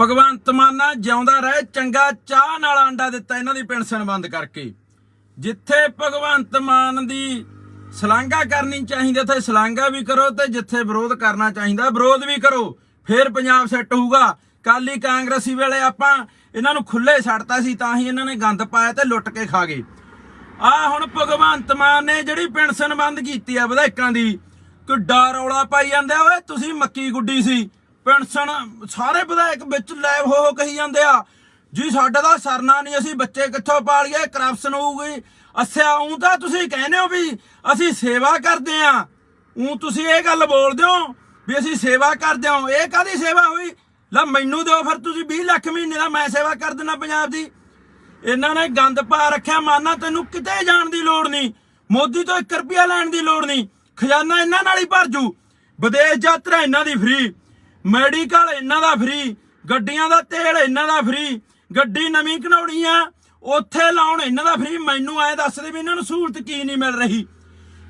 ਭਗਵੰਤ ਮਾਨਾ ਜਿਉਂਦਾ ਰਹੇ, ਚੰਗਾ ਚਾਹ ਨਾਲ ਆਂਡਾ ਦਿੱਤਾ ਇਹਨਾਂ ਦੀ ਪੈਨਸ਼ਨ ਬੰਦ ਕਰਕੇ। ਜਿੱਥੇ ਭਗਵੰਤ ਮਾਨ ਦੀ ਸਲਾਂਘਾ ਕਰਨੀ ਚਾਹੀਦੀ, ਉੱਥੇ ਸਲਾਂਘਾ ਵੀ ਕਰੋ ਤੇ ਜਿੱਥੇ ਵਿਰੋਧ ਕਰਨਾ ਚਾਹੀਦਾ, ਵਿਰੋਧ ਵੀ ਕਰੋ, ਫੇਰ ਪੰਜਾਬ ਸੈੱਟ ਹੋਊਗਾ। ਕਾਲੀ ਕਾਂਗਰਸੀ ਵੇਲੇ ਆਪਾਂ ਇਹਨਾਂ ਨੂੰ ਖੁੱਲੇ ਛੱਡਤਾ ਸੀ, ਤਾਂ ਹੀ ਇਹਨਾਂ ਨੇ ਗੰਦ ਪਾਇਆ ਤੇ ਲੁੱਟ ਕੇ ਖਾ ਗਏ। ਆ ਹੁਣ ਭਗਵੰਤ ਮਾਨ ਨੇ ਜਿਹੜੀ ਪੈਨਸ਼ਨ ਬੰਦ ਕੀਤੀ ਆ ਵਿਧਾਇਕਾਂ ਦੀ, ਕਿੱਡਾ ਰੌਲਾ ਪਾਈ ਜਾਂਦੇ, ਓਏ ਤੁਸੀਂ ਮੱਕੀ ਗੁੱਡੀ ਸੀ। ਪੈਨਸ਼ਨ, ਸਾਰੇ ਵਿਧਾਇਕ ਵਿੱਚ ਲੈਬ ਹੋ ਹੋ ਕਹੀ ਜਾਂਦੇ ਆ। ਜੀ, ਸਾਡਾ ਤਾਂ ਸਰਨਾ ਨਹੀਂ, ਅਸੀਂ ਬੱਚੇ ਕਿੱਥੋਂ ਪਾਲੀਏ ਕਰਪਸ਼ਨ ਹੋਊਗੀ। ਅੱਛਾ, ਉਂ ਤਾਂ ਤੁਸੀਂ ਕਹਿੰਦੇ ਹੋ ਵੀ ਅਸੀਂ ਸੇਵਾ ਕਰਦੇ ਆ। ਉਂ ਤੁਸੀਂ ਇਹ ਗੱਲ ਬੋਲਦੇ ਹੋ ਵੀ ਅਸੀਂ ਸੇਵਾ ਕਰਦੇ ਹਾਂ ਇਹ ਕਾਦੀ ਸੇਵਾ ਹੋਈ? ਲੈ, ਮੈਨੂੰ ਦਿਓ ਫਿਰ ਤੁਸੀਂ 20 ਲੱਖ ਮਹੀਨੇ ਦਾ ਮੈਂ ਸੇਵਾ ਕਰ ਦਿੰਦਾ ਪੰਜਾਬ ਦੀ। ਇਹਨਾਂ ਨੇ ਗੰਦ ਪਾ ਰੱਖਿਆ, ਮਾਨਾ ਤੈਨੂੰ ਕਿਤੇ ਜਾਣ ਦੀ ਲੋੜ ਨਹੀਂ। ਮੋਦੀ ਤੋਂ 1 ਰੁਪਿਆ ਲੈਣ ਦੀ ਲੋੜ ਨਹੀਂ। ਖਜ਼ਾਨਾ ਇਹਨਾਂ ਨਾਲ ਹੀ ਭਰ ਜੂ। ਵਿਦੇਸ਼ ਯਾਤਰਾ ਇਹਨਾਂ ਦੀ ਫ੍ਰੀ ਮੈਡੀਕਲ ਇਹਨਾਂ ਦਾ ਫ੍ਰੀ ਗੱਡੀਆਂ ਦਾ ਤੇਲ ਇਹਨਾਂ ਦਾ ਫ੍ਰੀ ਗੱਡੀ ਨਵੀਂ ਘਣਾਉਣੀ ਆ, ਉੱਥੇ ਲਾਉਣ ਇਹਨਾਂ ਦਾ ਫ੍ਰੀ ਮੈਨੂੰ ਐ ਦੱਸ ਦੇ ਵੀ ਇਹਨਾਂ ਨੂੰ ਸਹੂਲਤ ਕੀ ਨਹੀਂ ਮਿਲ ਰਹੀ।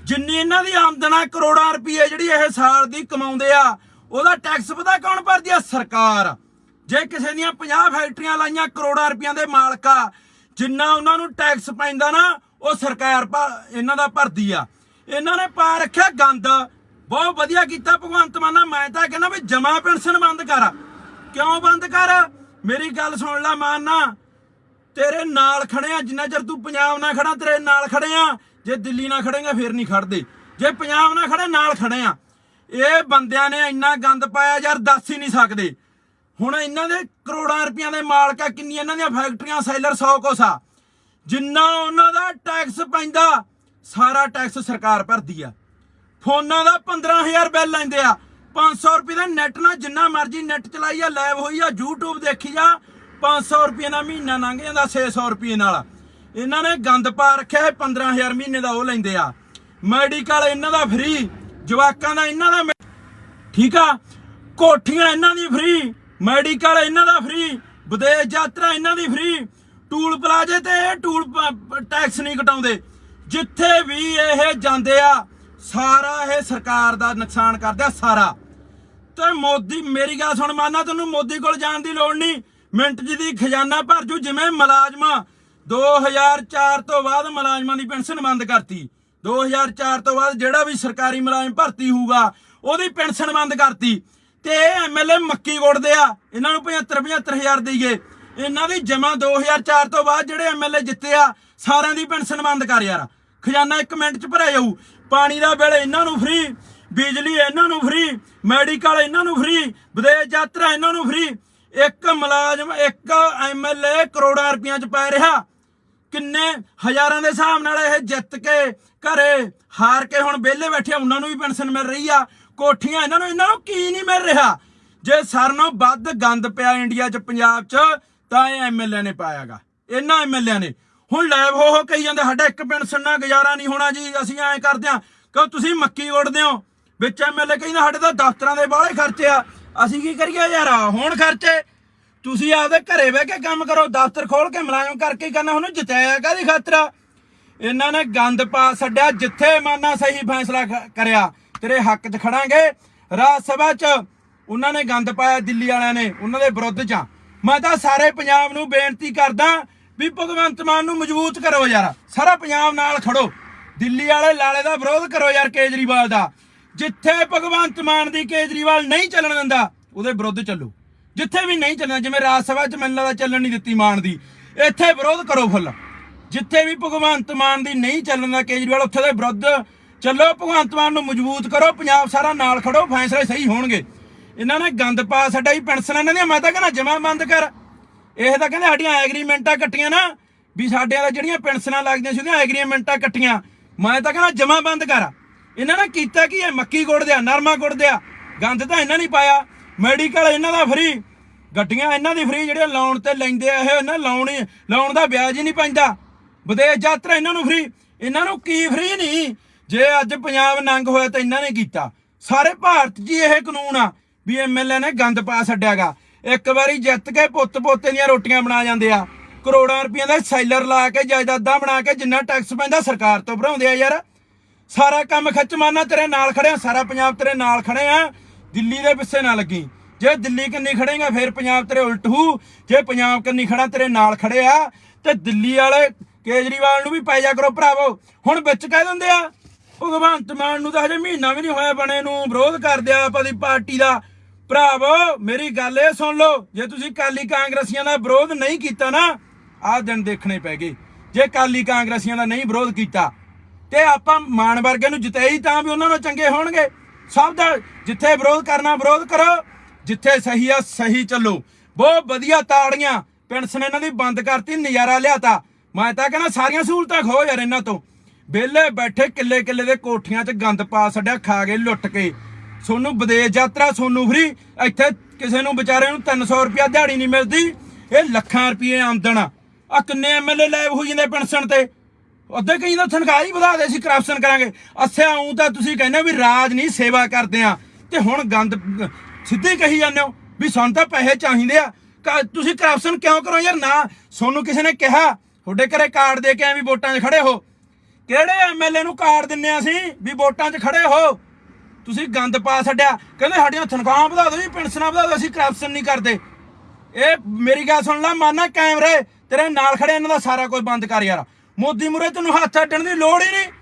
ਜਿੰਨੀ ਇਹਨਾਂ ਦੀ ਆਮਦਨ ਕਰੋੜਾਂ ਰੁਪਏ ਜਿਹੜੀ ਇਹ ਸਾਲ ਦੀ ਕਮਾਉਂਦੇ ਆ, ਉਹਦਾ ਟੈਕਸ ਪਤਾ ਕੌਣ ਭਰਦੀ ਆ? ਸਰਕਾਰ। ਜੇ ਕਿਸੇ ਦੀਆਂ 50 ਫੈਕਟਰੀਆਂ ਲਾਈਆਂ ਕਰੋੜਾਂ ਰੁਪਈਆਂ ਦੇ ਮਾਲਕ ਆ, ਜਿੰਨਾ ਉਹਨਾਂ ਨੂੰ ਟੈਕਸ ਪੈਂਦਾ ਨਾ, ਉਹ ਸਰਕਾਰ ਭਾ- ਇਹਨਾਂ ਦਾ ਭਰਦੀ ਆ। ਇਹਨਾਂ ਨੇ ਪਾ ਰੱਖਿਆ ਗੰਦ। ਬਹੁਤ ਵਧੀਆ ਕੀਤਾ ਭਗਵੰਤ ਮਾਨਾ ਮੈਂ ਤਾਂ ਕਹਿੰਦਾ ਵੀ ਜਮਾ ਪੈਨਸ਼ਨ ਬੰਦ ਕਰ। ਕਿਉਂ ਬੰਦ ਕਰ? ਮੇਰੀ ਗੱਲ ਸੁਣ ਲੈ ਮਾਨਾ ਤੇਰੇ ਨਾਲ ਖੜੇ ਆ, ਜਿੰਨਾ ਚਿਰ ਤੂੰ ਪੰਜਾਬ ਨਾਲ ਖੜਾ, ਤੇਰੇ ਨਾਲ ਖੜੇ ਆ। ਜੇ ਦਿੱਲੀ ਨਾਲ ਖੜੇਗਾ, ਫੇਰ ਨਹੀਂ ਖੜਦੇ। ਜੇ ਪੰਜਾਬ ਨਾਲ ਖੜੇ ਨਾਲ ਖੜੇ ਆ। ਇਹ ਬੰਦਿਆਂ ਨੇ ਇੰਨਾ ਗੰਦ ਪਾਇਆ ਯਾਰ, ਦੱਸ ਹੀ ਨਹੀਂ ਸਕਦੇ। ਹੁਣ ਇਹਨਾਂ ਦੇ ਕਰੋੜਾਂ ਰੁਪਈਆਂ ਦੇ ਮਾਲਕ ਆ ਕਿੰਨੀ ਇਹਨਾਂ ਦੀਆਂ ਫੈਕਟਰੀਆਂ, ਸੈਲਰ 100 ਕੋਸਾ ਜਿੰਨਾ ਉਹਨਾਂ ਦਾ ਟੈਕਸ ਪੈਂਦਾ, ਸਾਰਾ ਟੈਕਸ ਸਰਕਾਰ ਭਰਦੀ ਆ। ਫੋਨਾਂ ਦਾ 15000 ਬਿੱਲ ਲੈਂਦੇ ਆ। 500 ਰੁਪਏ ਦਾ ਨੈਟ ਨਾਲ ਜਿੰਨਾ ਮਰਜ਼ੀ ਨੈਟ ਚਲਾਈ ਆ ਲਾਈਵ ਹੋਈ ਆ YouTube ਦੇਖੀ ਆ 500 ਰੁਪਏ ਦਾ ਮਹੀਨਾ ਲੰਘ ਜਾਂਦਾ 600 ਰੁਪਏ ਨਾਲ। ਇਹਨਾਂ ਨੇ ਗੰਦ ਪਾ ਰੱਖਿਆ ਹੈ 15000 ਮਹੀਨੇ ਦਾ ਉਹ ਲੈਂਦੇ ਆ। ਮੈਡੀਕਲ ਇਹਨਾਂ ਦਾ ਫ੍ਰੀ, ਜਵਾਕਾਂ ਦਾ ਇਹਨਾਂ ਦਾ ਠੀਕ ਆ? ਕੋਠੀਆਂ ਇਹਨਾਂ ਦੀ ਫ੍ਰੀ, ਮੈਡੀਕਲ ਇਹਨਾਂ ਦਾ ਫ੍ਰੀ, ਵਿਦੇਸ਼ ਯਾਤਰਾ ਇਹਨਾਂ ਦੀ ਫ੍ਰੀ। ਟੂਲ ਪਲਾਜ਼ੇ ਤੇ ਇਹ ਟੂਲ ਟੈਕਸ ਨਹੀਂ ਘਟਾਉਂਦੇ ਜਿੱਥੇ ਵੀ ਇਹ ਜਾਂਦੇ ਆ ਸਾਰਾ ਇਹ ਸਰਕਾਰ ਦਾ ਨੁਕਸਾਨ ਕਰਦਾ ਸਾਰਾ। ਤੇ ਮੋਦੀ, ਮੇਰੀ ਗੱਲ ਸੁਣ ਮਾਨਾ ਤੈਨੂੰ ਮੋਦੀ ਕੋਲ ਜਾਣ ਦੀ ਲੋੜ ਨਹੀਂ। ਮਿੰਟ ਜੀ ਦੀ ਖਜ਼ਾਨਾ ਭਰ ਜੂ, ਜਿਵੇਂ ਮੁਲਾਜ਼ਮਾਂ 2004 ਤੋਂ ਬਾਅਦ ਮੁਲਾਜ਼ਮਾਂ ਦੀ ਪੈਨਸ਼ਨ ਬੰਦ ਕਰਤੀ। 2004 ਤੋਂ ਬਾਅਦ ਜਿਹੜਾ ਵੀ ਸਰਕਾਰੀ ਮੁਲਾਜ਼ਮ ਭਰਤੀ ਹੋਊਗਾ, ਉਹਦੀ ਪੈਨਸ਼ਨ ਬੰਦ ਕਰਤੀ। ਤੇ ਇਹ ਐਮਐਲਏ ਮੱਕੀ ਗੁੱਟਦੇ ਆ, ਇਹਨਾਂ ਨੂੰ 75 75000 ਦੇਈਏ। ਇਹਨਾਂ ਦੀ ਜਮਾ 2004 ਤੋਂ ਬਾਅਦ ਜਿਹੜੇ ਐਮਐਲਏ ਜਿੱਤੇ ਆ, ਸਾਰਿਆਂ ਦੀ ਪੈਨਸ਼ਨ ਬੰਦ ਕਰ ਯਾਰ। ਖਜ਼ਾਨਾ 1 ਮਿੰਟ ਚ ਭਰਿਆ ਜਾਊ। ਪਾਣੀ ਦਾ ਬਿੱਲ ਇਹਨਾਂ ਨੂੰ ਫ੍ਰੀ ਬਿਜਲੀ ਇਹਨਾਂ ਨੂੰ ਫ੍ਰੀ ਮੈਡੀਕਲ ਇਹਨਾਂ ਨੂੰ ਫ੍ਰੀ ਵਿਦੇਸ਼ ਯਾਤਰਾ ਇਹਨਾਂ ਨੂੰ ਫ੍ਰੀ ਇੱਕ ਮੁਲਾਜ਼ਮ, ਇੱਕ ਐਮਐਲਏ ਕਰੋੜਾਂ ਰੁਪਈਆ ਚ ਪੈ ਰਿਹਾ। ਕਿੰਨੇ ਹਜ਼ਾਰਾਂ ਦੇ ਹਿਸਾਬ ਨਾਲ ਇਹ ਜਿੱਤ ਕੇ ਘਰੇ ਹਾਰ ਕੇ ਹੁਣ ਵਿਹਲੇ ਬੈਠੇ ਉਹਨਾਂ ਨੂੰ ਵੀ ਪੈਨਸ਼ਨ ਮਿਲ ਰਹੀ ਆ। ਕੋਠੀਆਂ ਇਹਨਾਂ ਨੂੰ ਇਹਨਾਂ ਨੂੰ ਕੀ ਨਹੀਂ ਮਿਲ ਰਿਹਾ? ਜੇ ਸਾਰਿਆਂ ਨੂੰ ਵੱਧ ਗੰਦ ਪਿਆ ਇੰਡੀਆ 'ਚ, ਪੰਜਾਬ 'ਚ, ਤਾਂ ਇਹ ਐਮਐਲਏ ਨੇ ਪਾਇਆਗਾ। ਇਹਨਾਂ ਐਮਐਲਏ ਨੇ। ਹੁਣ ਲੈਬ ਹੋ ਹੋ ਕਹੀ ਜਾਂਦੇ, ਸਾਡਾ ਇੱਕ ਪਿੰਡ ਨਾਲ ਗੁਜ਼ਾਰਾ ਨਹੀਂ ਹੋਣਾ ਜੀ, ਅਸੀਂ ਐਂ ਕਰਦੇ ਆ ਕਿਉਂ ਤੁਸੀਂ ਮੱਕੀ ਉੜਦੇ ਹੋ? ਵਿੱਚ ਐਮਐਲਏ ਕਹਿੰਦਾ, ਸਾਡੇ ਤਾਂ ਦਫ਼ਤਰਾਂ ਦੇ ਬਾਹਲੇ ਖਰਚੇ ਆ, ਅਸੀਂ ਕੀ ਕਰੀਏ ਯਾਰ? ਹੁਣ ਖਰਚੇ। ਤੁਸੀਂ ਆਪਦੇ ਘਰੇ ਬਹਿ ਕੇ ਕੰਮ ਕਰੋ, ਦਫ਼ਤਰ ਖੋਲ ਕੇ ਮੁਲਾਜ਼ਮ ਕਰਕੇ ਕਰਨਾ, ਉਹਨੂੰ ਜਿਤਾਇਆ ਕਾਦੀ ਖਾਤਰ ਇਹਨਾਂ ਨੇ ਗੰਦ ਪਾ ਛੱਡਿਆ, ਜਿੱਥੇ ਮਾਨਾ ਸਹੀ ਫੈਸਲਾ ਕਰਿਆ, ਤੇਰੇ ਹੱਕ 'ਚ ਖੜਾਂਗੇ। ਰਾਜ ਸਭਾ 'ਚ ਉਹਨਾਂ ਨੇ ਗੰਦ ਪਾਇਆ ਦਿੱਲੀ ਵਾਲਿਆਂ ਨੇ, ਉਹਨਾਂ ਦੇ ਵਿਰੁੱਧ 'ਚ। ਮੈਂ ਤਾਂ ਸਾਰੇ ਪੰਜਾਬ ਨੂੰ ਬੇਨਤੀ ਕਰਦਾ ਵੀ ਭਗਵੰਤ ਮਾਨ ਨੂੰ ਮਜ਼ਬੂਤ ਕਰੋ ਯਾਰ। ਸਾਰਾ ਪੰਜਾਬ ਨਾਲ ਖੜੋ। ਦਿੱਲੀ ਵਾਲੇ ਲਾਲੇ ਦਾ ਵਿਰੋਧ ਕਰੋ ਯਾਰ ਕੇਜਰੀਵਾਲ ਦਾ। ਜਿੱਥੇ ਭਗਵੰਤ ਮਾਨ ਦੀ ਕੇਜਰੀਵਾਲ ਨਹੀਂ ਚੱਲਣ ਦਿੰਦਾ, ਉਹਦੇ ਵਿਰੁੱਧ ਚੱਲੋ। ਜਿੱਥੇ ਵੀ ਨਹੀਂ ਚੱਲਣਾ, ਜਿਵੇਂ ਰਾਜ ਸਭਾ 'ਚ ਮੈਨੂੰ ਲੱਗਦਾ ਚੱਲਣ ਨਹੀਂ ਦਿੱਤੀ ਮਾਨ ਦੀ। ਇੱਥੇ ਵਿਰੋਧ ਕਰੋ ਫੁੱਲ। ਜਿੱਥੇ ਵੀ ਭਗਵੰਤ ਮਾਨ ਦੀ ਨਹੀਂ ਚੱਲਣ ਦਾ ਕੇਜਰੀਵਾਲ, ਉੱਥੇ ਦੇ ਵਿਰੁੱਧ ਚੱਲੋ। ਭਗਵੰਤ ਮਾਨ ਨੂੰ ਮਜ਼ਬੂਤ ਕਰੋ। ਪੰਜਾਬ ਸਾਰਾ ਨਾਲ ਖੜੋ। ਫੈਸਲੇ ਸਹੀ ਹੋਣਗੇ। ਇਹਨਾਂ ਨੇ ਗੰਦ ਪਾ ਛੱਡਿਆ ਹੀ ਪੈਨਸ਼ਨ ਇਹਨਾਂ ਦੀਆਂ। ਮੈਂ ਤਾਂ ਕਹਿੰਦਾ ਜਮਾ ਬੰਦ ਕਰ। ਇਹ ਤਾਂ ਕਹਿੰਦੇ ਸਾਡੀਆਂ ਐਗਰੀਮੈਂਟਾਂ ਕੱਟੀਆਂ ਨਾ, ਵੀ ਸਾਡੇ ਦਾ ਜਿਹੜੀਆਂ ਪੈਨਸ਼ਨਾਂ ਲੱਗਦੀਆਂ ਸੀ ਉਹਦੀਆਂ ਐਗਰੀਮੈਂਟਾਂ ਕੱਟੀਆਂ ਮੈਂ ਤਾਂ ਕਹਿੰਦਾ ਜਮਾ ਬੰਦ ਕਰ। ਇਹਨਾਂ ਨੇ ਕੀਤਾ ਕੀ ਹੈ? ਮੱਕੀ ਗੁੱਡਦੇ ਦਿਆ, ਨਰਮਾ ਗੁੜ ਦਿਆ। ਗੰਦ ਤਾਂ ਇਹਨਾਂ ਨਹੀਂ ਪਾਇਆ। ਮੈਡੀਕਲ ਇਹਨਾਂ ਦਾ ਫ੍ਰੀ ਗੱਡੀਆਂ ਇਹਨਾਂ ਦੀ ਫ੍ਰੀ ਜਿਹੜੇ ਲਾਉਣ ਤੇ ਲੈਂਦੇ ਆ, ਇਹ ਇਹਨਾਂ ਲਾਉਣ ਹੀ ਲਾਉਣ ਦਾ ਵਿਆਜ ਹੀ ਨਹੀਂ ਪੈਂਦਾ। ਵਿਦੇਸ਼ ਯਾਤਰਾ ਇਹਨਾਂ ਨੂੰ ਫ੍ਰੀ ਇਹਨਾਂ ਨੂੰ ਕੀ ਫ੍ਰੀ ਨਹੀਂ? ਜੇ ਅੱਜ ਪੰਜਾਬ ਨੰਗ ਹੋਇਆ ਤਾਂ ਇਹਨਾਂ ਨੇ ਕੀਤਾ। ਸਾਰੇ ਭਾਰਤ 'ਚ ਹੀ ਇਹ ਕਾਨੂੰਨ ਆ, ਵੀ ਐਮਐਲਏ ਨੇ ਗੰਦ ਪਾ ਛੱਡਿਆਗਾ। ਇੱਕ ਵਾਰੀ ਜਿੱਤ ਕੇ ਪੁੱਤ ਪੋਤੇ ਦੀਆਂ ਰੋਟੀਆਂ ਬਣਾ ਜਾਂਦੇ ਆ। ਕਰੋੜਾਂ ਰੁਪਈਆ ਦਾ ਸੈਲਰ ਲਾ ਕੇ, ਜਾਇਦਾਦਾਂ ਬਣਾ ਕੇ, ਜਿੰਨਾ ਟੈਕਸ ਪੈਂਦਾ ਸਰਕਾਰ ਤੋਂ ਭਰਾਉਂਦੇ ਆ ਯਾਰ। ਸਾਰਾ ਕੰਮ ਖਿੱਚ ਮਾਨਾ ਤੇਰੇ ਨਾਲ ਖੜੇ ਆ ਸਾਰਾ ਪੰਜਾਬ ਤੇਰੇ ਨਾਲ ਖੜੇ ਆ। ਦਿੱਲੀ ਦੇ ਪਿੱਛੇ ਨਾ ਲੱਗੀ। ਜੇ ਦਿੱਲੀ ਕੰਨੀ ਖੜੇਗਾ, ਫਿਰ ਪੰਜਾਬ ਤੇਰੇ ਉਲਟ ਹੂ। ਜੇ ਪੰਜਾਬ ਕੰਨੀ ਖੜਾ, ਤੇਰੇ ਨਾਲ ਖੜੇ ਆ। ਤੇ ਦਿੱਲੀ ਵਾਲੇ ਕੇਜਰੀਵਾਲ ਨੂੰ ਵੀ ਪੈ ਜਾ ਕਰੋ ਭਰਾਵੋ। ਹੁਣ ਵਿੱਚ ਕਹਿ ਦਿੰਦੇ ਆ, ਭਗਵੰਤ ਮਾਨ ਨੂੰ ਤਾਂ ਹਜੇ ਮਹੀਨਾ ਵੀ ਨਹੀਂ ਹੋਇਆ ਬਣੇ ਨੂੰ। ਵਿਰੋਧ ਕਰਦੇ ਆ ਆਪਣੀ ਪਾਰਟੀ ਦਾ। ਭਰਾਵੋ, ਮੇਰੀ ਗੱਲ ਇਹ ਸੁਣ ਲਓ, ਜੇ ਤੁਸੀਂ ਕਾਲੀ ਕਾਂਗਰਸੀਆਂ ਦਾ ਵਿਰੋਧ ਨਹੀਂ ਕੀਤਾ ਨਾ, ਆਹ ਦਿਨ ਦੇਖਣੇ ਪੈ ਗਏ। ਜੇ ਕਾਲੀ ਕਾਂਗਰਸੀਆਂ ਦਾ ਨਹੀਂ ਵਿਰੋਧ ਕੀਤਾ, ਤੇ ਆਪਾਂ ਮਾਨ ਵਰਗੇ ਨੂੰ ਜਿਤਾਈ ਤਾਂ ਵੀ ਉਹਨਾਂ ਨੂੰ ਚੰਗੇ ਹੋਣਗੇ। ਸਭ ਦਾ ਜਿੱਥੇ ਵਿਰੋਧ ਕਰਨਾ, ਵਿਰੋਧ ਕਰੋ, ਜਿੱਥੇ ਸਹੀ ਆ, ਸਹੀ ਚੱਲੋ। ਬਹੁਤ ਵਧੀਆ ਤਾੜੀਆਂ ਪੈਨਸ਼ਨ ਇਹਨਾਂ ਦੀ ਬੰਦ ਕਰਤੀ, ਨਜ਼ਾਰਾ ਲਿਆਤਾ। ਮੈਂ ਤਾਂ ਕਹਿੰਦਾ ਸਾਰੀਆਂ ਸਹੂਲਤਾਂ ਖੋ ਯਾਰ ਇਹਨਾਂ ਤੋਂ। ਵਿਹਲੇ ਬੈਠੇ ਕਿੱਲੇ ਕਿੱਲੇ ਦੇ ਕੋਠੀਆਂ 'ਚ ਗੰਦ ਪਾ ਛੱਡਿਆ, ਖਾ ਕੇ ਲੁੱਟ ਕੇ। ਸੋਨੂੰ ਵਿਦੇਸ਼ ਯਾਤਰਾ ਸੋਨੂੰ ਫਰੀ। ਇੱਥੇ ਕਿਸੇ ਨੂੰ ਵਿਚਾਰੇ ਨੂੰ 300 ਰੁਪਿਆ ਦਿਹਾੜੀ ਨਹੀਂ ਮਿਲਦੀ। ਇਹ ਲੱਖਾਂ ਰੁਪਏ ਆਮਦਨ ਆ। ਆਹ ਕਿੰਨੇ ਐਮਐਲਏ ਲਾਈਵ ਹੋ ਜਾਂਦੇ ਪੈਨਸ਼ਨ ਤੇ? ਅੱਧੇ ਕਈ ਤਾਂ ਤਨਖਾਹ ਹੀ ਵਧਾ ਦੇ ਸੀ ਕਰਪਸ਼ਨ ਕਰਾਂਗੇ। ਅੱਛਾ ਆਉਂ ਤਾਂ ਤੁਸੀਂ ਕਹਿੰਦੇ ਵੀ ਰਾਜ ਨਹੀਂ, ਸੇਵਾ ਕਰਦੇ ਆ। ਤੇ ਹੁਣ ਗੰਦ, ਸਿੱਧੇ ਕਹੀ ਜਾਂਦੇ ਹੋ ਵੀ ਸਾਨੂੰ ਤਾਂ ਪੈਸੇ ਚਾਹੀਦੇ ਆ। ਤੁਸੀਂ ਕਰਪਸ਼ਨ ਕਿਉਂ ਕਰੋ ਯਾਰ? ਨਾ, ਸੋਨੂੰ ਕਿਸੇ ਨੇ ਕਿਹਾ, ਤੁਹਾਡੇ ਘਰੇ ਕਾਰਡ ਦੇ ਕੇ ਐਵੇਂ ਵੋਟਾਂ 'ਚ ਖੜੇ ਹੋ। ਕਿਹੜੇ ਐਮਐਲਏ ਨੂੰ ਕਾਰਡ ਦਿੰਨੇ ਆ ਅਸੀਂ ਵੀ ਵੋਟਾਂ 'ਚ ਖੜੇ ਹੋ? ਤੁਸੀਂ ਗੰਦ ਪਾ ਛੱਡਿਆ। ਕਹਿੰਦੇ ਸਾਡੀਆਂ ਤਨਖਾਹਾਂ ਵਧਾ ਦਿਓ ਜੀ, ਪੈਨਸ਼ਨਾਂ ਵਧਾ ਦਿਓ, ਅਸੀਂ ਕਰਪਸ਼ਨ ਨਹੀਂ ਕਰਦੇ। ਇਹ ਮੇਰੀ ਗੱਲ ਸੁਣ ਲੈ, ਮਾਨਾ ਕੈਮਰੇ, ਤੇਰੇ ਨਾਲ ਖੜੇ ਇਹਨਾਂ ਦਾ ਸਾਰਾ ਕੁਝ ਬੰਦ ਕਰ ਯਾਰ। ਮੋਦੀ ਮੁਰੇ ਤੈਨੂੰ ਹੱਥ ਅੱਡਣ ਦੀ ਲੋੜ ਹੀ ਨਹੀਂ।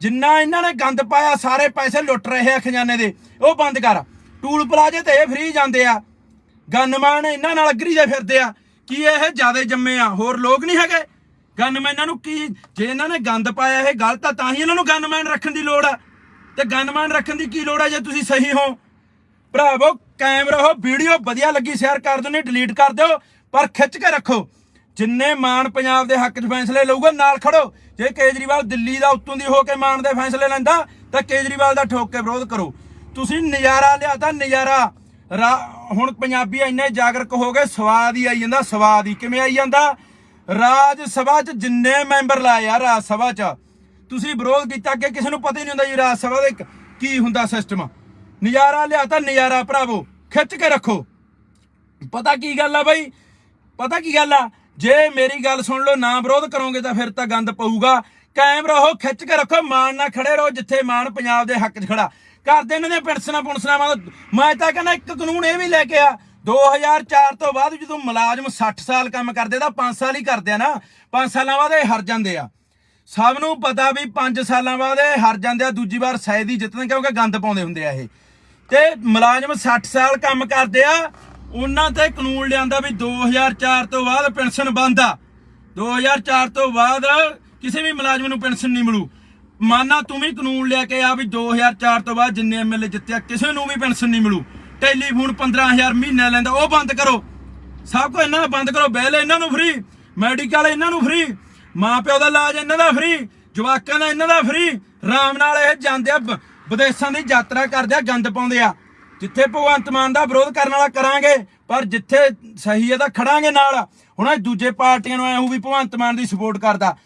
ਜਿੰਨਾ ਇਹਨਾਂ ਨੇ ਗੰਦ ਪਾਇਆ, ਸਾਰੇ ਪੈਸੇ ਲੁੱਟ ਰਹੇ ਆ ਖਜ਼ਾਨੇ ਦੇ। ਉਹ ਬੰਦ ਕਰ। ਟੂਲ ਪਲਾਜੇ ਤੇ ਇਹ ਫ੍ਰੀ ਜਾਂਦੇ ਆ। ਗਨਮੈਨ ਇਹਨਾਂ ਨਾਲ ਅਗਰੀ ਦੇ ਫਿਰਦੇ ਆ। ਕੀ ਇਹ ਜਿਆਦੇ ਜੰਮੇ ਆ? ਹੋਰ ਲੋਕ ਨਹੀਂ ਹੈਗੇ? ਗਨਮੈਨਾਂ ਨੂੰ ਕੀ ਜੇ ਇਹਨਾਂ ਨੇ ਗੰਦ ਪਾਇਆ ਇਹ ਗਲਤ ਆ, ਤਾਂ ਹੀ ਇਹਨਾਂ ਨੂੰ ਗਨਮੈਨ ਰੱਖਣ ਦੀ ਲੋੜ ਆ। ਤੇ ਗਨਮੈਨ ਰੱਖਣ ਦੀ ਕੀ ਲੋੜ ਹੈ ਜੇ ਤੁਸੀਂ ਸਹੀ ਹੋ? ਭਰਾਵੋ, ਕਾਇਮ ਰਹੋ, ਵੀਡੀਓ ਵਧੀਆ ਲੱਗੀ ਸ਼ੇਅਰ ਕਰ ਦਿਓ ਨਹੀਂ ਡਿਲੀਟ ਕਰ ਦਿਓ, ਪਰ ਖਿੱਚ ਕੇ ਰੱਖੋ। ਜਿੰਨੇ ਮਾਨ ਪੰਜਾਬ ਦੇ ਹੱਕ 'ਚ ਫੈਸਲੇ ਲਊਗਾ, ਨਾਲ ਖੜੋ। ਜੇ ਕੇਜਰੀਵਾਲ ਦਿੱਲੀ ਦਾ ਉੱਤੋਂ ਦੀ ਹੋ ਕੇ ਮਾਨ ਦੇ ਫੈਸਲੇ ਲੈਂਦਾ, ਤਾਂ ਕੇਜਰੀਵਾਲ ਦਾ ਠੋਕ ਕੇ ਵਿਰੋਧ ਕਰੋ। ਤੁਸੀਂ ਨਜ਼ਾਰਾ ਲਿਆਤਾ, ਨਜ਼ਾਰਾ। ਰਾ- ਹੁਣ ਪੰਜਾਬੀ ਇੰਨੇ ਜਾਗਰਕ ਹੋ ਗਏ, ਸਵਾਦ ਹੀ ਆਈ ਜਾਂਦਾ, ਸਵਾਦ ਹੀ ਕਿਵੇਂ ਆਈ ਜਾਂਦਾ? ਰਾਜ ਸਭਾ 'ਚ ਜਿੰਨੇ ਮੈਂਬਰ ਲਾਏ ਆ, ਰਾਜ ਸਭਾ 'ਚ ਤੁਸੀਂ ਵਿਰੋਧ ਕੀਤਾ ਅੱਗੇ ਕਿਸੇ ਨੂੰ ਪਤਾ ਹੀ ਨਹੀਂ ਹੁੰਦਾ ਜੀ ਰਾਜ ਸਭਾ ਦਾ ਕੀ ਹੁੰਦਾ ਸਿਸਟਮ ਨਜ਼ਾਰਾ ਲਿਆਤਾ ਨਜ਼ਾਰਾ ਭਰਾਵੋ, ਖਿੱਚ ਕੇ ਰੱਖੋ। ਪਤਾ ਕੀ ਗੱਲ ਆ ਬਾਈ? ਪਤਾ ਕੀ ਗੱਲ ਆ? ਜੇ ਮੇਰੀ ਗੱਲ ਸੁਣ ਲਓ, ਨਾ ਵਿਰੋਧ ਕਰੋਗੇ ਤਾਂ ਫਿਰ ਤਾਂ ਗੰਦ ਪਊਗਾ। ਕਾਇਮ ਰਹੋ, ਖਿੱਚ ਕੇ ਰੱਖੋ ਮਾਣ ਨਾਲ ਖੜੇ ਰਹੋ, ਜਿੱਥੇ ਮਾਣ ਪੰਜਾਬ ਦੇ ਹੱਕ 'ਚ ਖੜਾ। ਕਰਦੇ ਇਹਨਾਂ ਦੀਆਂ ਪੈਨਸ਼ਨਾਂ ਪੁਣਸਨਾਂ ਮੈਂ ਤਾਂ ਕਹਿੰਦਾ ਇੱਕ ਕਾਨੂੰਨ ਇਹ ਵੀ ਲੈ ਕੇ ਆ 2004 ਤੋਂ ਬਾਅਦ ਜਦੋਂ ਮੁਲਾਜ਼ਮ 60 ਸਾਲ ਕੰਮ ਕਰਦੇ ਤਾਂ 5 ਸਾਲ ਹੀ ਕਰਦੇ ਆ ਨਾ। 5 ਸਾਲਾਂ ਬਾਅਦ ਇਹ ਹਰ ਜਾਂਦੇ ਆ। ਸਭ ਨੂੰ ਪਤਾ ਵੀ 5 ਸਾਲਾਂ ਬਾਅਦ ਇਹ ਹਰ ਜਾਂਦੇ ਆ, ਦੂਜੀ ਵਾਰ ਸ਼ਾਇਦ ਹੀ ਜਿੱਤਣ ਕਿਉਂਕਿ ਗੰਦ ਪਾਉਂਦੇ ਹੁੰਦੇ ਆ ਇਹ। ਤੇ ਮੁਲਾਜ਼ਮ 60 ਸਾਲ ਕੰਮ ਕਰਦੇ ਆ, ਉਹਨਾਂ ਤੇ ਕਾਨੂੰਨ ਲਿਆਂਦਾ ਵੀ 2004 ਤੋਂ ਬਾਅਦ ਪੈਨਸ਼ਨ ਬੰਦ ਆ। 2004 ਤੋਂ ਬਾਅਦ ਕਿਸੇ ਵੀ ਮੁਲਾਜ਼ਮ ਨੂੰ ਪੈਨਸ਼ਨ ਨਹੀਂ ਮਿਲੂ। ਮਾਨਾ ਤੂੰ ਵੀ ਕਾਨੂੰਨ ਲਿਆ ਕੇ ਆ ਵੀ 2004 ਤੋਂ ਬਾਅਦ ਜਿੰਨੇ ਐਮਐਲਏ ਜਿੱਤਿਆ, ਕਿਸੇ ਨੂੰ ਵੀ ਪੈਨਸ਼ਨ ਨਹੀਂ ਮਿਲੂ। ਟੈਲੀਫੋਨ 15000 ਮਹੀਨਾ ਲੈਂਦਾ, ਉਹ ਬੰਦ ਕਰੋ। ਸਭ ਕੁਝ ਇਹਨਾਂ ਬੰਦ ਕਰੋ, ਬਿੱਲ ਇਹਨਾਂ ਨੂੰ ਫ੍ਰੀ ਮੈਡੀਕਲ ਇਹਨਾਂ ਨੂੰ ਫ੍ਰੀ ਮਾਂ ਪਿਓ ਦਾ ਇਲਾਜ ਇਹਨਾਂ ਦਾ ਫ੍ਰੀ, ਜਵਾਕਾਂ ਦਾ ਇਹਨਾਂ ਦਾ ਫ੍ਰੀ। ਆਰਾਮ ਨਾਲ ਇਹ ਜਾਂਦੇ ਆ ਬ- ਵਿਦੇਸ਼ਾਂ ਦੀ ਯਾਤਰਾ ਕਰਦੇ ਆ, ਗੰਦ ਪਾਉਂਦੇ ਆ। ਜਿੱਥੇ ਭਗਵੰਤ ਮਾਨ ਦਾ ਵਿਰੋਧ ਕਰਨ ਵਾਲਾ ਕਰਾਂਗੇ, ਪਰ ਜਿੱਥੇ ਸਹੀ ਹੈ ਤਾਂ ਖੜਾਂਗੇ ਨਾਲ, ਹੁਣ ਇਹ ਦੂਜੇ ਪਾਰਟੀਆਂ ਨੂੰ ਐ ਉਹ ਵੀ ਭਗਵੰਤ ਮਾਨ ਦੀ ਸਪੋਰਟ ਕਰਦਾ।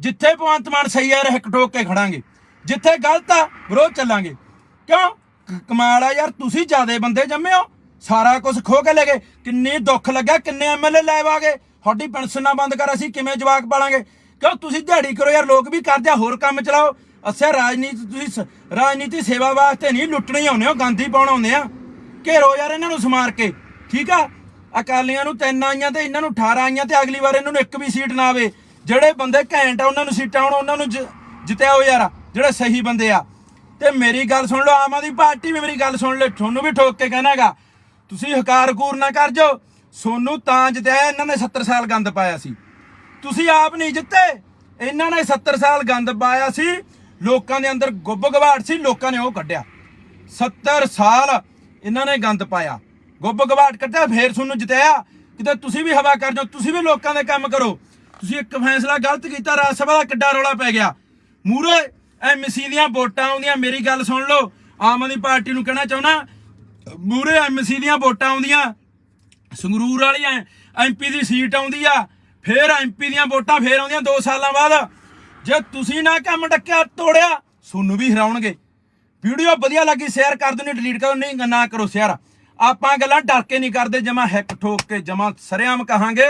ਜਿੱਥੇ ਭਗਵੰਤ ਮਾਨ ਸਹੀ ਹੈ ਹਿੱਕ ਠੋਕ ਕੇ ਖੜਾਂਗੇ। ਜਿੱਥੇ ਗਲਤ ਆ, ਵਿਰੋਧ ਚੱਲਾਂਗੇ। ਕਿਉਂ? ਕਮਾਲ ਆ ਯਾਰ, ਤੁਸੀਂ ਜਿਆਦੇ ਬੰਦੇ ਜੰਮੇ ਹੋ, ਸਾਰਾ ਕੁਝ ਖੋ ਕੇ ਲੈ ਗਏ। ਕਿੰਨੀ ਦੁੱਖ ਲੱਗਿਆ, ਕਿੰਨੇ ਐਮਐਲਏ ਲੈ ਆ ਗਏ। ਤੁਹਾਡੀ ਪੈਨਸ਼ਨਾਂ ਬੰਦ ਕਰ, ਅਸੀਂ ਕਿਵੇਂ ਜਵਾਕ ਪਾਲਾਂਗੇ? ਕਿਉਂ ਤੁਸੀਂ ਦਿਹਾੜੀ ਕਰੋ ਯਾਰ, ਲੋਕ ਵੀ ਕਰਦੇ ਆ, ਹੋਰ ਕੰਮ ਚਲਾਓ। ਅੱਛਾ, ਰਾਜਨੀਤੀ, ਤੁਸੀਂ ਸ- ਰਾਜਨੀਤੀ ਸੇਵਾ ਵਾਸਤੇ ਨਹੀਂ, ਲੁੱਟਣੀ ਆਉਂਦੇ ਹੋ, ਗਾਂਧੀ ਪਾਉਣ ਆਉਂਦੇ ਆ। ਘੇਰੋ ਯਾਰ ਇਹਨਾਂ ਨੂੰ ਸਮਾਰ ਕੇ, ਠੀਕ ਆ? ਅਕਾਲੀਆਂ ਨੂੰ ਤਿੰਨ ਆਈਆਂ ਤੇ ਇਹਨਾਂ ਨੂੰ 18 ਆਈਆਂ ਤੇ ਅਗਲੀ ਵਾਰ ਇਹਨਾਂ ਨੂੰ ਇੱਕ ਵੀ ਸੀਟ ਨਾ ਆਵੇ। ਜਿਹੜੇ ਬੰਦੇ ਘੈਂਟ ਆ, ਉਹਨਾਂ ਨੂੰ ਸੀਟਾਂ ਆਉਣ ਉਹਨਾਂ ਨੂੰ ਜ- ਯਾਰ, ਜਿਹੜੇ ਸਹੀ ਬੰਦੇ ਆ। ਤੇ ਮੇਰੀ ਗੱਲ ਸੁਣ ਲਓ, ਆਮ ਆਦਮੀ ਪਾਰਟੀ ਵੀ ਮੇਰੀ ਗੱਲ ਸੁਣ ਲਓ, ਤੁਹਾਨੂੰ ਵੀ ਠੋਕ ਕੇ ਕਹਿਣਾਗਾ ਤੁਸੀਂ ਹਕਾਰ ਕੂਰ ਨਾ ਕਰ ਜੋ ਸੋਨੂੰ ਤਾਂ ਜਿੱਤਿਆ, ਇਹਨਾਂ ਨੇ 70 ਸਾਲ ਗੰਦ ਪਾਇਆ ਸੀ। ਤੁਸੀਂ ਆਪ ਨਹੀਂ ਜਿੱਤੇ। ਇਹਨਾਂ ਨੇ 70 ਸਾਲ ਗੰਦ ਪਾਇਆ ਸੀ। ਲੋਕਾਂ ਦੇ ਅੰਦਰ ਗੁੱਬ ਗਵਾੜ ਸੀ। ਲੋਕਾਂ ਨੇ ਉਹ ਕੱਢਿਆ। 70 ਸਾਲ ਇਹਨਾਂ ਨੇ ਗੰਦ ਪਾਇਆ। ਗੁੱਬ ਗਵਾੜ ਕੱਢਿਆ, ਫੇਰ ਤੁਹਾਨੂੰ ਜਿਤਾਇਆ। ਕਿਤੇ ਤੁਸੀਂ ਵੀ ਹਵਾ ਕਰ ਜਾਓ, ਤੁਸੀਂ ਵੀ ਲੋਕਾਂ ਦੇ ਕੰਮ ਕਰੋ। ਤੁਸੀਂ ਇੱਕ ਫੈਸਲਾ ਗਲਤ ਕੀਤਾ, ਰਾਜ ਸਭਾ ਦਾ ਕਿੱਡਾ ਰੌਲਾ ਪੈ ਗਿਆ। ਮੂਰੇ ਐਮਸੀ ਦੀਆਂ ਵੋਟਾਂ ਆਉਂਦੀਆਂ, ਮੇਰੀ ਗੱਲ ਸੁਣ ਲਓ। ਆਮ ਆਦਮੀ ਪਾਰਟੀ ਨੂੰ ਕਹਿਣਾ ਚਾਹੁੰਦਾ ਮੂਰੇ ਐਮਸੀ ਦੀਆਂ ਵੋਟਾਂ ਆਉਂਦੀਆਂ। ਸੰਗਰੂਰ ਵਾਲੀਆਂ ਐਮਪੀ ਦੀ ਸੀਟ ਆਉਂਦੀ ਆ। ਫੇਰ ਐਮਪੀ ਦੀਆਂ ਵੋਟਾਂ ਫੇਰ ਆਉਂਦੀਆਂ 2 ਸਾਲਾਂ ਬਾਅਦ। ਜੇ ਤੁਸੀਂ ਨਾ ਕੰਮ ਡੱਕਿਆ, ਤੋੜਿਆ, ਤੁਹਾਨੂੰ ਵੀ ਹਰਾਉਣਗੇ। ਵੀਡੀਓ ਵਧੀਆ ਲੱਗੀ ਸ਼ੇਅਰ ਕਰ ਦਿਓ, ਨਹੀਂ ਡਿਲੀਟ ਕਰੋ, ਨਹੀਂ ਨਾ ਕਰੋ ਸ਼ੇਅਰ ਆਪਾਂ ਗੱਲਾਂ ਡਰ ਕੇ ਨਹੀਂ ਕਰਦੇ, ਜਮਾ ਹੈਕ ਠੋਕ ਕੇ, ਜਮਾ ਸਰਿਆਮ ਕਹਾਂਗੇ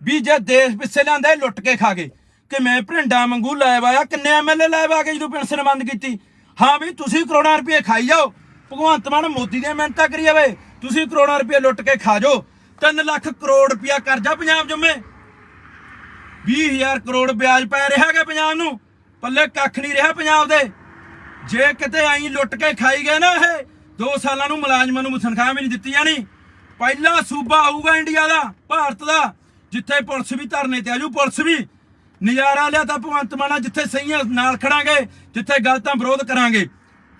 ਵੀ ਜੇ ਦੇਸ਼ ਪਿੱਛੇ ਲਿਆਂਦਾ ਲੁੱਟ ਕੇ ਖਾ ਗਏ। ਕਿ ਮੈਂ ਭਰਿੰਡਾ ਵਾਂਗੂ ਲੈ ਆਇਆ, ਕਿੰਨੇ ਐਮਐਲਏ ਲੈ ਆ ਕੇ ਜਦੋਂ ਪੈਨਸ਼ਨ ਬੰਦ ਕੀਤੀ। ਹਾਂ ਵੀ ਤੁਸੀਂ ਕਰੋੜਾਂ ਰੁਪਏ ਖਾਈ ਜਾਓ। ਭਗਵੰਤ ਮਾਨ ਮੋਦੀ ਦੀਆਂ ਮਿਹਨਤਾਂ ਕਰੀ ਜਾਵੇ। ਤੁਸੀਂ ਕਰੋੜਾਂ ਰੁਪਏ ਲੁੱਟ ਕੇ ਖਾ ਜਾਓ। 3 ਲੱਖ ਕਰੋੜ ਰੁਪਇਆ ਕਰਜ਼ਾ ਪੰਜਾਬ ਜੰਮੇ। 20000 ਕਰੋੜ ਵਿਆਜ ਪੈ ਰਿਹਾ ਹੈਗਾ ਪੰਜਾਬ ਨੂੰ। ਪੱਲੇ ਕੱਖ ਨਹੀਂ ਰਿਹਾ ਪੰਜਾਬ ਦੇ। ਜੇ ਕਿਤੇ ਆਈ ਲੁੱਟ ਕੇ ਖਾਈ ਗਏ ਨਾ ਇਹ 2 ਸਾਲਾਂ ਨੂੰ ਮੁਲਾਜ਼ਮਾਂ ਨੂੰ ਤਨਖਾਹ ਵੀ ਨਹੀਂ ਦਿੱਤੀ ਜਾਣੀ ਪਹਿਲਾ ਸੂਬਾ ਆਊਗਾ ਇੰਡੀਆ ਦਾ, ਭਾਰਤ ਦਾ, ਜਿੱਥੇ ਪੁਲਿਸ ਵੀ ਧਰਨੇ ਤੇ ਆਜੂ ਪੁਲਿਸ ਵੀ। ਨਜ਼ਾਰਾ ਲਿਆ ਤਾਂ ਭਗਵੰਤ ਮਾਨਾ ਜਿੱਥੇ ਸਹੀਆਂ ਨਾਲ ਖੜਾਂਗੇ, ਜਿੱਥੇ ਗਲਤਾਂ ਵਿਰੋਧ ਕਰਾਂਗੇ।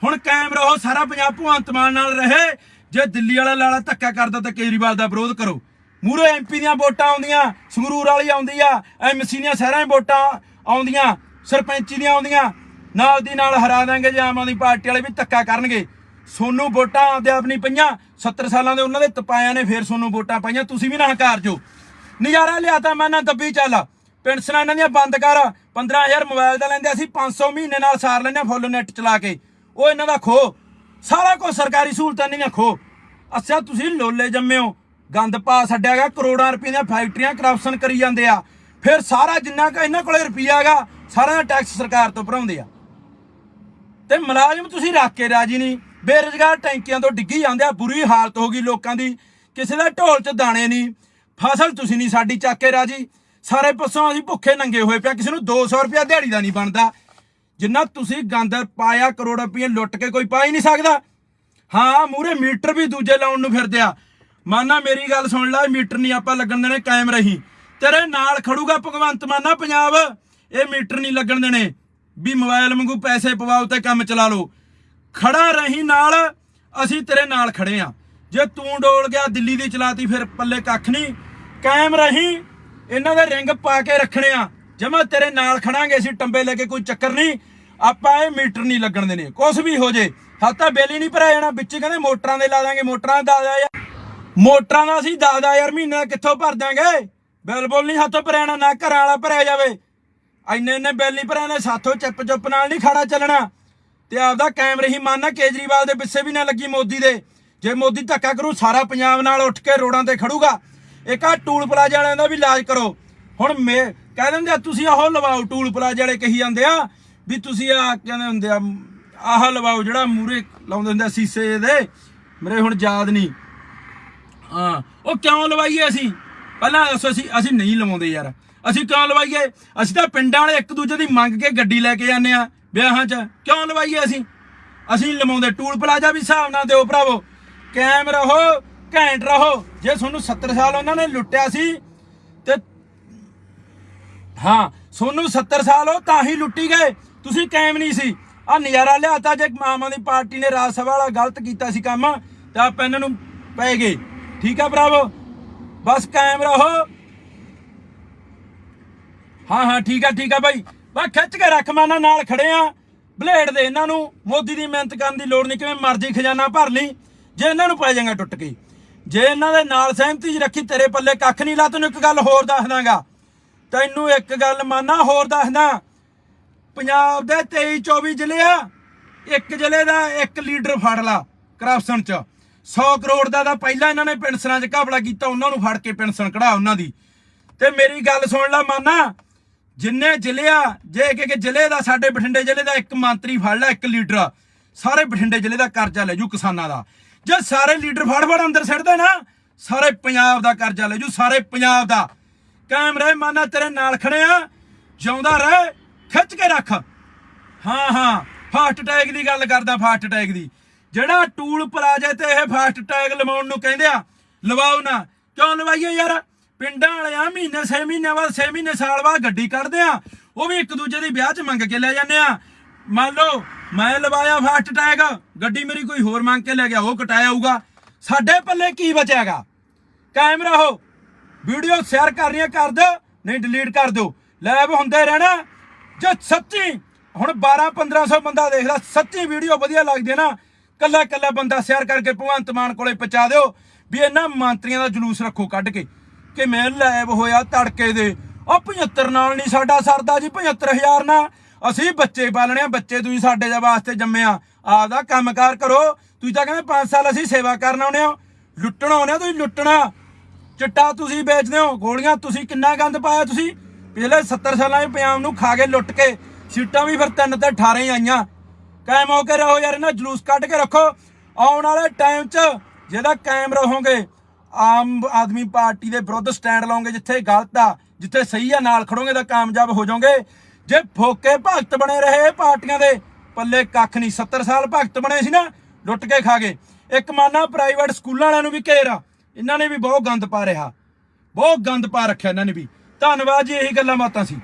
ਹੁਣ ਕਾਇਮ ਰਹੋ, ਸਾਰਾ ਪੰਜਾਬ ਭਗਵੰਤ ਮਾਨ ਨਾਲ ਰਹੇ। ਜੇ ਦਿੱਲੀ ਵਾਲਾ ਲਾਲਾ ਧੱਕਾ ਕਰਦਾ ਤਾਂ ਕੇਜਰੀਵਾਲ ਦਾ ਵਿਰੋਧ ਕਰੋ। ਮੂਰੇ ਐਮਪੀ ਦੀਆਂ ਵੋਟਾਂ ਆਉਂਦੀਆਂ, ਸੰਗਰੂਰ ਵਾਲੀ ਆਉਂਦੀ ਆ ਐਮਸੀ ਦੀਆਂ ਸਾਰਿਆਂ ਦੀਆਂ ਵੋਟਾਂ ਆਉਂਦੀਆਂ, ਸਰਪੰਚੀ ਦੀਆਂ ਆਉਂਦੀਆਂ, ਨਾਲ ਦੀ ਨਾਲ ਹਰਾ ਦਾਂਗੇ ਜੇ ਆਮ ਆਦਮੀ ਪਾਰਟੀ ਵਾਲੇ ਵੀ ਧੱਕਾ ਕਰਨਗੇ। ਸੋਨੂੰ ਵੋਟਾਂ ਆਪਦੇ ਆਪ ਨਹੀਂ ਪਈਆਂ 70 ਸਾਲਾਂ ਦੇ ਉਹਨਾਂ ਦੇ ਤਪਾਇਆਂ ਨੇ ਫੇਰ ਸੋਨੂੰ ਵੋਟਾਂ ਪਾਈਆਂ, ਤੁਸੀਂ ਵੀ ਨਾ ਹੰਕਾਰ ਜੋ। ਨਜ਼ਾਰਾ ਲਿਆਤਾ ਮੈਂ ਨਾ ਦੱਬੀ ਚੱਲ। ਪੈਨਸ਼ਨਾਂ ਇਹਨਾਂ ਦੀਆਂ ਬੰਦ ਕਰ 15000 ਮੋਬਾਈਲ ਦਾ ਲੈਂਦੇ ਅਸੀਂ 500 ਮਹੀਨੇ ਨਾਲ ਸਾਰ ਲੈਂਦੇ ਹਾਂ ਫੁੱਲ ਨੈਟ ਚਲਾ ਕੇ। ਉਹ ਇਹਨਾਂ ਦਾ ਖੋ ਸਾਰਾ ਕੁਝ ਸਰਕਾਰੀ ਸਹੂਲਤਾਂ ਇਹਨਾਂ ਦੀਆਂ ਖੋ ਅੱਛਾ, ਤੁਸੀਂ ਲੋਲੇ ਜੰਮੇ ਹੋ ਗੰਦ ਪਾ ਛੱਡਿਆ ਛੱਡਿਆਗਾ ਕਰੋੜਾਂ ਰੁਪਏ ਦੀਆਂ ਫੈਕਟਰੀਆਂ ਕਰਪਸ਼ਨ ਕਰੀ ਜਾਂਦੇ ਆ। ਫਿਰ ਸਾਰਾ ਜਿੰਨਾ ਕ ਇਹਨਾਂ ਕੋਲੇ ਰੁਪਈਆ ਹੈਗਾ ਸਾਰਾ ਦਾ ਟੈਕਸ ਸਰਕਾਰ ਤੋਂ ਭਰਾਉਂਦੇ ਆ। ਤੇ ਮੁਲਾਜ਼ਮ ਤੁਸੀਂ ਰੱਖ ਕੇ ਰਾਜੀ ਨਹੀਂ। ਬੇਰੁਜ਼ਗਾਰ ਟੈਂਕੀਆਂ ਤੋਂ ਡਿੱਗੀ ਜਾਂਦੇ ਆ, ਬੁਰੀ ਹਾਲਤ ਹੋ ਗਈ ਲੋਕਾਂ ਦੀ। ਕਿਸੇ ਦਾ ਢੋਲ 'ਚ ਦਾਣੇ ਨਹੀਂ। ਫਸਲ ਤੁਸੀਂ ਨਹੀਂ ਸਾਡੀ, ਚੱਕ ਕੇ ਰਾਜੀ। ਸਾਰੇ ਪਾਸੋਂ ਅਸੀਂ ਭੁੱਖੇ ਨੰਗੇ ਹੋਏ ਪਿਆ, ਕਿਸੇ ਨੂੰ 200 ਰੁਪਿਆ ਦਿਹਾੜੀ ਦਾ ਨਹੀਂ ਬਣਦਾ। ਜਿੰਨਾ ਤੁਸੀਂ ਗੰਦ ਪਾਇਆ, ਕਰੋੜ ਰੁਪਏ ਲੁੱਟ ਕੇ ਕੋਈ ਪਾ ਹੀ ਨਹੀਂ ਸਕਦਾ। ਹਾਂ ਮੂਰੇ ਮੀਟਰ ਵੀ ਦੂਜੇ ਲਾਉਣ ਨੂੰ ਫਿਰਦੇ ਆ। ਮਾਨਾ ਮੇਰੀ ਗੱਲ ਸੁਣ ਲੈ, ਮੀਟਰ ਨਹੀਂ ਆਪਾਂ ਲੱਗਣ ਦੇਣੇ, ਕਾਇਮ ਰਹੀ। ਤੇਰੇ ਨਾਲ ਖੜੂਗਾ ਭਗਵੰਤ ਮਾਨਾ ਪੰਜਾਬ। ਇਹ ਮੀਟਰ ਨਹੀਂ ਲੱਗਣ ਦੇਣੇ। ਵੀ ਮੋਬਾਈਲ ਵਾਂਗੂ ਪੈਸੇ ਪਵਾਓ ਤੇ ਕੰਮ ਚਲਾ ਲਓ। ਖੜਾ ਰਹੀਂ ਨਾਲ, ਅਸੀਂ ਤੇਰੇ ਨਾਲ ਖੜੇ ਆ। ਜੇ ਤੂੰ ਡੋਲ ਗਿਆ, ਦਿੱਲੀ ਦੀ ਚਲਾਤੀ, ਫਿਰ ਪੱਲੇ ਕੱਖ ਨਹੀਂ। ਕਾਇਮ ਰਹੀਂ, ਇਹਨਾਂ ਦੇ ਰਿੰਗ ਪਾ ਕੇ ਰੱਖਣੇ ਆ। ਜਮਾ ਤੇਰੇ ਨਾਲ ਖੜਾਂਗੇ, ਅਸੀਂ ਟੰਬੇ ਲੈ ਕੇ ਕੋਈ ਚੱਕਰ ਨਹੀਂ। ਆਪਾਂ ਇਹ ਮੀਟਰ ਨਹੀਂ ਲੱਗਣ ਦੇਣੇ। ਕੁਛ ਵੀ ਹੋ ਜੇ ਹੱਤਾ ਬਿੱਲ ਹੀ ਨਹੀਂ ਭਰਾ ਜਾਣਾ। ਵਿੱਚ ਕਹਿੰਦੇ ਮੋਟਰਾਂ ਦੇ ਲਾ ਦਾਂਗੇ, ਮੋਟਰਾਂ ਦਾ ਦਾ ਯਾਰ ਮੋਟਰਾਂ ਦਾ ਅਸੀਂ 10000 ਮਹੀਨਾ ਕਿੱਥੋਂ ਭਰ ਦਾਂਗੇ ਬਿੱਲ ਬੁੱਲ ਨਹੀਂ ਹੱਥੋਂ ਭਰਿਆ ਨਾ ਘਰਾਂ ਵਾਲਾ ਭਰਿਆ ਜਾਵੇ। ਇੰਨੇ ਇੰਨੇ ਬਿੱਲ ਨਹੀਂ ਭਰਿਆ ਸਾਥੋਂ ਚਿੱਪ ਚੁੱਪ ਨਾਲ ਨਹੀਂ ਖੜਾ ਚੱਲਣਾ। ਤੇ ਆਪਦਾ ਕਾਇਮ ਰਹੀ ਮੰਨਣਾ ਕੇਜਰੀਵਾਲ ਦੇ ਪਿੱਛੇ ਵੀ ਨਾ ਲੱਗੀ ਮੋਦੀ ਦੇ। ਜੇ ਮੋਦੀ ਧੱਕਾ ਕਰੂ, ਸਾਰਾ ਪੰਜਾਬ ਨਾਲ ਉੱਠ ਕੇ ਰੋਡਾਂ ਤੇ ਖੜੂਗਾ। ਇੱਕ ਆ ਟੂਲ ਪਲਾਜ਼ਾ ਵਾਲਿਆਂ ਦਾ ਵੀ ਇਲਾਜ ਕਰੋ। ਹੁਣ ਮੇ ਕਹਿ ਦਿੰਦੇ ਆ, ਤੁਸੀਂ ਆਹੋ ਲਵਾਓ ਟੂਲ ਪਲਾਜ਼ਾ ਵਾਲੇ ਕਹੀ ਜਾਂਦੇ ਆ, ਵੀ ਤੁਸੀਂ ਆ ਕਹਿੰਦੇ ਹੁੰਦੇ ਆ, ਆਹ ਲਵਾਓ ਜਿਹੜਾ ਮੂਰੇ ਲਾਉਂਦੇ ਹੁੰਦੇ ਆ ਸੀਸੇ ਦੇ। ਮੇਰੇ ਹੁਣ ਯਾਦ ਨਹੀਂ। ਹਾਂ। ਉਹ ਕਿਉਂ ਲਵਾਈਏ ਅਸੀਂ? ਪਹਿਲਾਂ ਦੱਸੋ ਅਸੀਂ ਅਸੀਂ ਨਹੀਂ ਲਵਾਉਂਦੇ ਯਾਰ। ਅਸੀਂ ਕਿਉਂ ਲਵਾਈਏ? ਅਸੀਂ ਤਾਂ ਪਿੰਡਾਂ ਵਾਲੇ ਇੱਕ ਦੂਜੇ ਦੀ ਮੰਗ ਕੇ ਗੱਡੀ ਲੈ ਕੇ ਜਾਂਦੇ ਆ ਵਿਆਹਾਂ 'ਚ। ਕਿਉਂ ਲਵਾਈਏ ਅਸੀਂ? ਅਸੀਂ ਲਵਾਉਂਦੇ। ਟੂਲ ਪਲਾਜ਼ਾ ਵੀ ਹਿਸਾਬ ਨਾਲ ਦਿਓ ਭਰਾਵੋ। ਕਾਇਮ ਰਹੋ, ਘੈਂਟ ਰਹੋ। ਜੇ ਤੁਹਾਨੂੰ 70 ਸਾਲ ਉਹਨਾਂ ਨੇ ਲੁੱਟਿਆ ਸੀ, ਤੇ ਹਾਂ, ਤੁਹਾਨੂੰ 70 ਸਾਲ ਹੋ, ਤਾਂ ਹੀ ਲੁੱਟੀ ਗਏ। ਤੁਸੀਂ ਕਾਇਮ ਨਹੀਂ ਸੀ। ਆ ਨਜ਼ਾਰਾ ਲਿਆਤਾ ਜੇ ਮਾਮਾ ਦੀ ਪਾਰਟੀ ਨੇ ਰਾਜ ਸਭਾ ਵਾਲਾ ਗਲਤ ਕੀਤਾ ਸੀ ਕੰਮ, ਤਾਂ ਆਪਾਂ ਇਹਨਾਂ ਨੂੰ ਪੈ ਗਏ। ਠੀਕ ਆ ਭਰਾਵੋ? ਬਸ ਕਾਇਮ ਰਹੋ। ਹਾਂ ਹਾਂ, ਠੀਕ ਆ ਠੀਕ ਆ ਬਾਈ। ਬਾ ਖਿੱਚ ਕੇ ਰੱਖ ਮਾਨਾ ਨਾਲ ਖੜੇ ਆ। ਬਲੇਡ ਦੇ ਇਹਨਾਂ ਨੂੰ। ਮੋਦੀ ਦੀ ਮਿਹਨਤ ਕਰਨ ਦੀ ਲੋੜ ਨਹੀਂ, ਕਿਵੇਂ ਮਰਜ਼ੀ ਖਜ਼ਾਨਾ ਭਰ ਲਈ। ਜੇ ਇਹਨਾਂ ਨੂੰ ਪੈ ਜਾਏਗਾ ਟੁੱਟ ਕੇ। ਜੇ ਇਹਨਾਂ ਦੇ ਨਾਲ ਸਹਿਮਤੀ 'ਚ ਰੱਖੀ, ਤੇਰੇ ਪੱਲੇ ਕੱਖ ਨਹੀਂ, ਲਾ ਤੈਨੂੰ ਇੱਕ ਗੱਲ ਹੋਰ ਦੱਸ ਦਾਂਗਾ। ਤੈਨੂੰ ਇੱਕ ਗੱਲ ਮਾਨਾ ਹੋਰ ਦੱਸਦਾ ਪੰਜਾਬ ਦੇ 23 24 ਜ਼ਿਲ੍ਹੇ ਆ। ਇੱਕ ਜ਼ਿਲ੍ਹੇ ਦਾ ਇੱਕ ਲੀਡਰ ਫੜ ਲਾ ਕਰਪਸ਼ਨ 'ਚ। 100 ਕਰੋੜ ਦਾ ਤਾਂ ਪਹਿਲਾਂ ਇਹਨਾਂ ਨੇ ਪੈਨਸ਼ਨਾਂ 'ਚ ਘਪਲਾ ਕੀਤਾ, ਉਹਨਾਂ ਨੂੰ ਫੜ ਕੇ ਪੈਨਸ਼ਨ ਕਢਾ ਉਹਨਾਂ ਦੀ। ਤੇ ਮੇਰੀ ਗੱਲ ਸੁਣ ਲੈ ਮਾਨਾ, ਜਿੰਨੇ ਜ਼ਿਲ੍ਹੇ ਜੇ ਇੱਕ ਜ਼ਿਲ੍ਹੇ ਦਾ, ਸਾਡੇ ਬਠਿੰਡੇ ਜ਼ਿਲ੍ਹੇ ਦਾ ਇੱਕ ਮੰਤਰੀ ਫੜ ਲੈ, ਇੱਕ ਲੀਡਰ, ਸਾਰੇ ਬਠਿੰਡੇ ਜ਼ਿਲ੍ਹੇ ਦਾ ਕਰਜ਼ਾ ਲੈ ਜੂ ਕਿਸਾਨਾਂ ਦਾ। ਜੇ ਸਾਰੇ ਲੀਡਰ ਫੜ ਫੜ ਅੰਦਰ ਸਿੱਟਦੇ ਨਾ, ਸਾਰੇ ਪੰਜਾਬ ਦਾ ਕਰਜ਼ਾ ਲੈ ਜੂ, ਸਾਰੇ ਪੰਜਾਬ ਦਾ। ਕਾਇਮ ਰਹਿ ਮਾਨਾ, ਤੇਰੇ ਨਾਲ ਖੜੇ ਆ, ਜਿਉਂਦਾ ਰਹਿ, ਖਿੱਚ ਕੇ ਰੱਖ। ਹਾਂ ਹਾਂ, ਫਾਸਟ ਟੈਗ ਦੀ ਗੱਲ ਕਰਦਾ, ਫਾਸਟ ਟੈਗ ਦੀ। ਜਿਹੜਾ ਟੂਲ ਪਲਾਜ਼ੇ ਤੇ ਇਹ ਫਾਸਟ ਟੈਗ ਲਵਾਉਣ ਨੂੰ ਕਹਿੰਦੇ ਆ, ਲਵਾਓ ਨਾ। ਕਿਉਂ ਲਵਾਈਏ ਯਾਰ? ਪਿੰਡਾਂ ਵਾਲਿਆਂ ਮਹੀਨੇ 6 ਮਹੀਨੇ ਬਾਅਦ 6 ਮਹੀਨੇ ਸਾਲ ਬਾਅਦ ਗੱਡੀ ਕੱਢਦੇ ਆ। ਉਹ ਵੀ ਇੱਕ ਦੂਜੇ ਦੀ ਵਿਆਹ 'ਚ ਮੰਗ ਕੇ ਲੈ ਜਾਂਦੇ ਆ। ਮੰਨ ਲਓ, ਮੈਂ ਲਵਾਇਆ ਫਾਸਟ ਟੈਗ, ਗੱਡੀ ਮੇਰੀ ਕੋਈ ਹੋਰ ਮੰਗ ਕੇ ਲੈ ਗਿਆ, ਉਹ ਕਟਾਇਆ ਹੋਊਗਾ। ਸਾਡੇ ਪੱਲੇ ਕੀ ਬਚਿਆਗਾ? ਕਾਇਮ ਰਹੋ। ਵੀਡੀਓ ਸ਼ੇਅਰ ਕਰਨੀਆਂ ਕਰ ਦਿਓ, ਨਹੀਂ ਡਿਲੀਟ ਕਰ ਦਿਓ। ਲਾਈਵ ਹੁੰਦੇ ਰਹਿਣਾ। ਜੇ ਸੱਚੀ, ਹੁਣ 12 1500 ਬੰਦਾ ਦੇਖਦਾ, ਸੱਚੀ ਵੀਡੀਓ ਵਧੀਆ ਲੱਗਦੀ ਨਾ ਕੱਲਾ ਕੱਲਾ ਬੰਦਾ ਸਿਆਰ ਕਰਕੇ ਭਗਵੰਤ ਮਾਨ ਕੋਲੇ ਪਹੁੰਚਾ ਦਿਓ ਵੀ ਇਹਨਾਂ ਮੰਤਰੀਆਂ ਦਾ ਜਲੂਸ ਰੱਖੋ ਕੱਢ ਕੇ ਕਿ ਮੈਂ ਲਾਈਵ ਹੋਇਆ ਤੜਕੇ ਦੇ। ਉਹ 75 ਨਾਲ ਨਹੀਂ ਸਾਡਾ ਸਰਦਾ ਜੀ 75000 ਨਾਲ ਅਸੀਂ ਬੱਚੇ ਪਾਲਣੇ ਆ, ਬੱਚੇ ਤੁਸੀਂ ਸਾਡੇ ਦੇ ਵਾਸਤੇ ਜੰਮੇ ਆ। ਆਪਦਾ ਕੰਮਕਾਰ ਕਰੋ। ਤੁਸੀਂ ਤਾਂ ਕਹਿੰਦੇ 5 ਸਾਲ ਅਸੀਂ ਸੇਵਾ ਕਰਨ ਆਉਣੇ ਆ। ਲੁੱਟਣ ਆਉਣੇ ਆ, ਤੁਸੀਂ ਲੁੱਟਣਾ। ਚਿੱਟਾ ਤੁਸੀਂ ਵੇਚਦੇ ਹੋ, ਗੋਲੀਆਂ ਤੁਸੀਂ ਕਿੰਨਾ ਗੰਦ ਪਾਇਆ ਤੁਸੀਂ? ਪਿਛਲੇ 70 ਸਾਲਾਂ ਦੇ ਪੰਜਾਬ ਨੂੰ ਖਾ ਕੇ ਲੁੱਟ ਕੇ ਸੀਟਾਂ ਵੀ ਫਿਰ ਤਿੰਨ ਤੇ 18 ਹੀ ਆਈਆਂ। ਕਾਇਮ ਹੋ ਕੇ ਰਹੋ ਯਾਰ, ਇਹਨਾਂ ਜਲੂਸ ਕੱਢ ਕੇ ਰੱਖੋ। ਆਉਣ ਵਾਲੇ ਟਾਈਮ 'ਚ ਜਿਹਦਾ ਕਾਇਮ ਰਹੋਗੇ, ਆਮ ਆਦਮੀ ਪਾਰਟੀ ਦੇ ਵਿਰੁੱਧ ਸਟੈਂਡ ਲਓਗੇ ਜਿੱਥੇ ਗਲਤ ਆ, ਜਿੱਥੇ ਸਹੀ ਆ, ਨਾਲ ਖੜੋਗੇ ਤਾਂ ਕਾਮਯਾਬ ਹੋ ਜਾਓਗੇ। ਜੇ ਫੋਕੇ ਭਗਤ ਬਣੇ ਰਹੇ ਪਾਰਟੀਆਂ ਦੇ, ਪੱਲੇ ਕੱਖ ਨਹੀਂ 70 ਸਾਲ ਭਗਤ ਬਣੇ ਸੀ ਨਾ, ਲੁੱਟ ਕੇ ਖਾ ਗਏ। ਇੱਕ ਮਾਨਾ ਪ੍ਰਾਈਵੇਟ ਸਕੂਲਾਂ ਵਾਲਿਆਂ ਨੂੰ ਵੀ ਘੇਰਾ ਇਹਨਾਂ ਨੇ ਵੀ ਬਹੁਤ ਗੰਦ ਪਾ ਰਿਹਾ। ਬਹੁਤ ਗੰਦ ਪਾ ਰੱਖਿਆ ਇਹਨਾਂ ਨੇ ਵੀ। ਧੰਨਵਾਦ ਜੀ, ਇਹੀ ਗੱਲਾਂ ਬਾਤਾਂ ਸੀ।